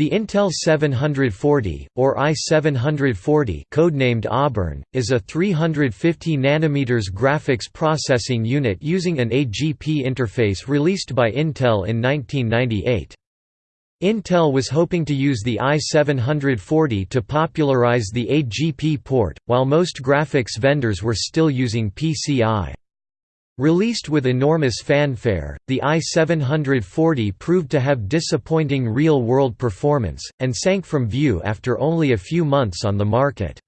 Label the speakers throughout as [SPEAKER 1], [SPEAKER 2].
[SPEAKER 1] The Intel 740, or i740 codenamed Auburn, is a 350 nm graphics processing unit using an AGP interface released by Intel in 1998. Intel was hoping to use the i740 to popularize the AGP port, while most graphics vendors were still using PCI. Released with enormous fanfare, the i740 proved to have disappointing real-world performance, and sank from view after only a few months on the market.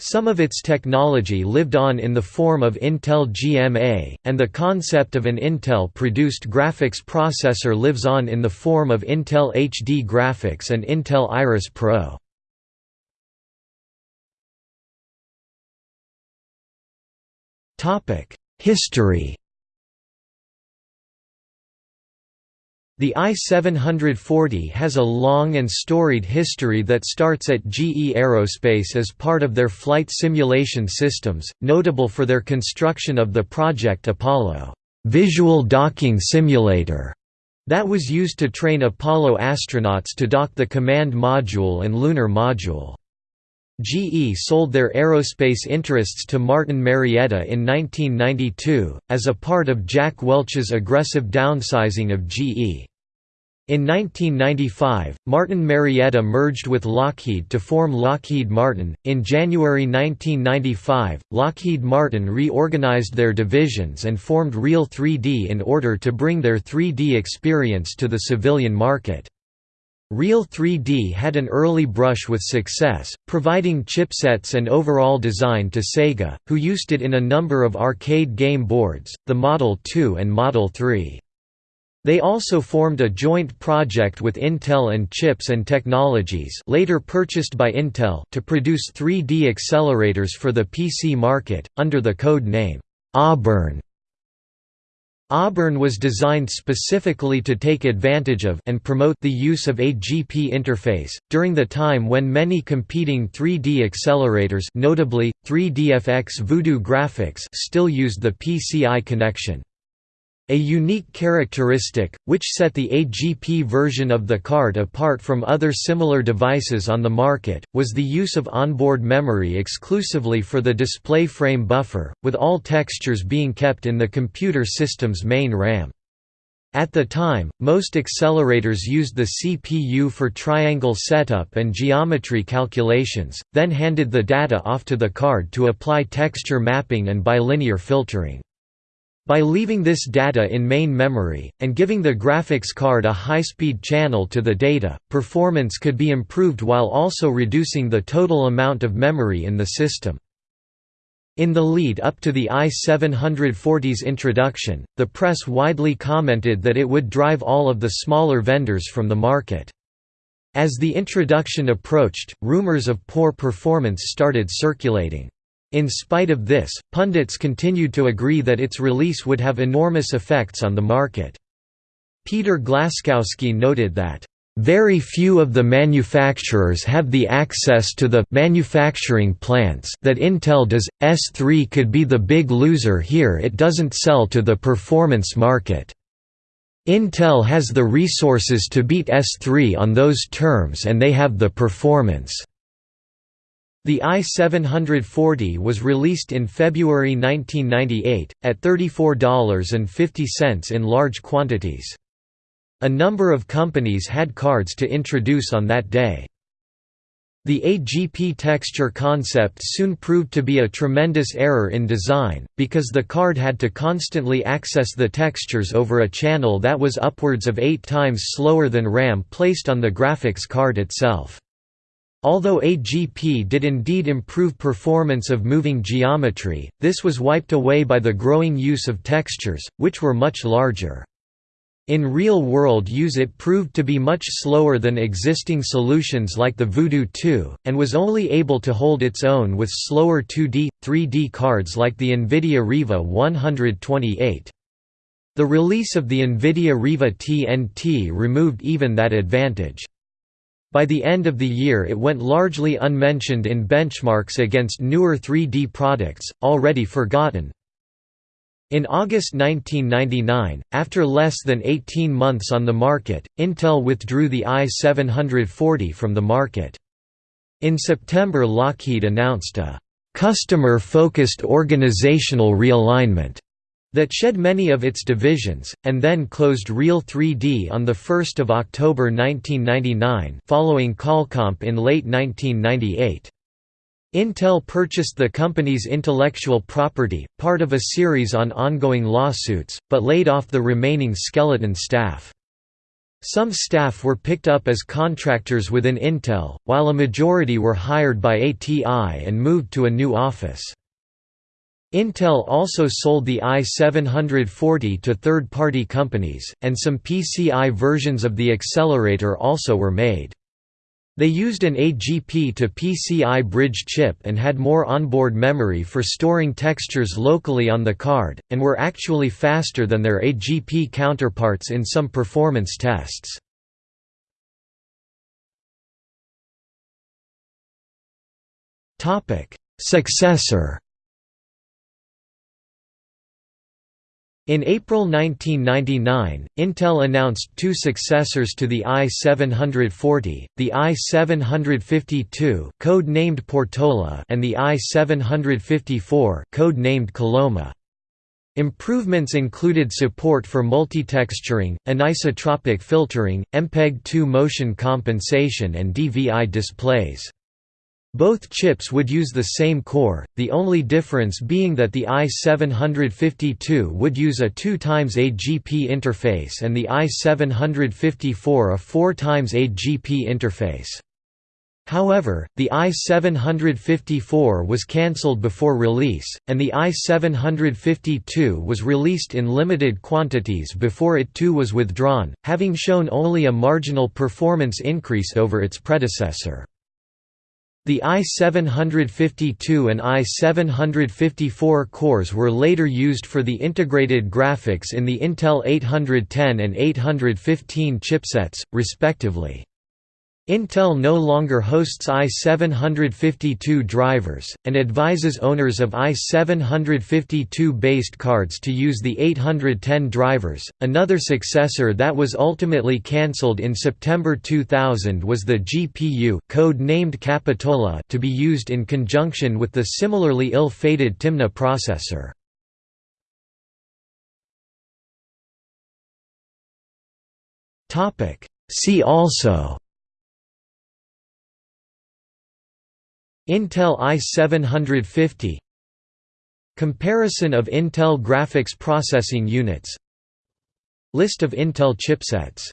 [SPEAKER 1] Some of its technology lived on in the form of Intel GMA, and the concept of an Intel-produced graphics processor lives on in the form of Intel HD Graphics and Intel Iris Pro. Topic History The I-740 has a long and storied history that starts at GE Aerospace as part of their flight simulation systems, notable for their construction of the Project Apollo visual docking simulator that was used to train Apollo astronauts to dock the command module and lunar module. GE sold their aerospace interests to Martin Marietta in 1992, as a part of Jack Welch's aggressive downsizing of GE. In 1995, Martin Marietta merged with Lockheed to form Lockheed Martin. In January 1995, Lockheed Martin reorganized their divisions and formed Real 3D in order to bring their 3D experience to the civilian market. Real 3D had an early brush with success, providing chipsets and overall design to Sega, who used it in a number of arcade game boards, the Model 2 and Model 3. They also formed a joint project with Intel and Chips and Technologies later purchased by Intel to produce 3D accelerators for the PC market, under the code name, Auburn. Auburn was designed specifically to take advantage of and promote the use of AGP interface, during the time when many competing 3D accelerators notably, 3DFX Voodoo Graphics still used the PCI connection. A unique characteristic, which set the AGP version of the card apart from other similar devices on the market, was the use of onboard memory exclusively for the display frame buffer, with all textures being kept in the computer system's main RAM. At the time, most accelerators used the CPU for triangle setup and geometry calculations, then handed the data off to the card to apply texture mapping and bilinear filtering. By leaving this data in main memory, and giving the graphics card a high-speed channel to the data, performance could be improved while also reducing the total amount of memory in the system. In the lead up to the i740's introduction, the press widely commented that it would drive all of the smaller vendors from the market. As the introduction approached, rumors of poor performance started circulating. In spite of this, pundits continued to agree that its release would have enormous effects on the market. Peter Glaskowsky noted that, "...very few of the manufacturers have the access to the manufacturing plants that Intel does, S3 could be the big loser here it doesn't sell to the performance market." Intel has the resources to beat S3 on those terms and they have the performance. The i740 was released in February 1998, at $34.50 in large quantities. A number of companies had cards to introduce on that day. The AGP texture concept soon proved to be a tremendous error in design, because the card had to constantly access the textures over a channel that was upwards of eight times slower than RAM placed on the graphics card itself. Although AGP did indeed improve performance of moving geometry, this was wiped away by the growing use of textures, which were much larger. In real-world use it proved to be much slower than existing solutions like the Voodoo 2, and was only able to hold its own with slower 2D, 3D cards like the NVIDIA Riva 128. The release of the NVIDIA Riva TNT removed even that advantage. By the end of the year it went largely unmentioned in benchmarks against newer 3D products, already forgotten. In August 1999, after less than 18 months on the market, Intel withdrew the i740 from the market. In September Lockheed announced a «customer-focused organizational realignment» that shed many of its divisions, and then closed Real 3D on 1 October 1999 following Qualcomm in late 1998. Intel purchased the company's intellectual property, part of a series on ongoing lawsuits, but laid off the remaining skeleton staff. Some staff were picked up as contractors within Intel, while a majority were hired by ATI and moved to a new office. Intel also sold the i740 to third-party companies, and some PCI versions of the accelerator also were made. They used an AGP to PCI bridge chip and had more onboard memory for storing textures locally on the card, and were actually faster than their AGP counterparts in some performance tests. Successor In April 1999, Intel announced two successors to the i740, the i752 code-named Portola and the i754 code-named Coloma. Improvements included support for multitexturing, anisotropic filtering, MPEG-2 motion compensation and DVI displays. Both chips would use the same core, the only difference being that the i752 would use a 2 x AGP interface and the i754 a 4 x AGP interface. However, the i754 was cancelled before release, and the i752 was released in limited quantities before it too was withdrawn, having shown only a marginal performance increase over its predecessor. The i752 and i754 cores were later used for the integrated graphics in the Intel 810 and 815 chipsets, respectively. Intel no longer hosts i752 drivers, and advises owners of i752 based cards to use the 810 drivers. Another successor that was ultimately cancelled in September 2000 was the GPU, code named Capitola, to be used in conjunction with the similarly ill-fated Timna processor. See also Intel i750 Comparison of Intel graphics processing units. List of Intel chipsets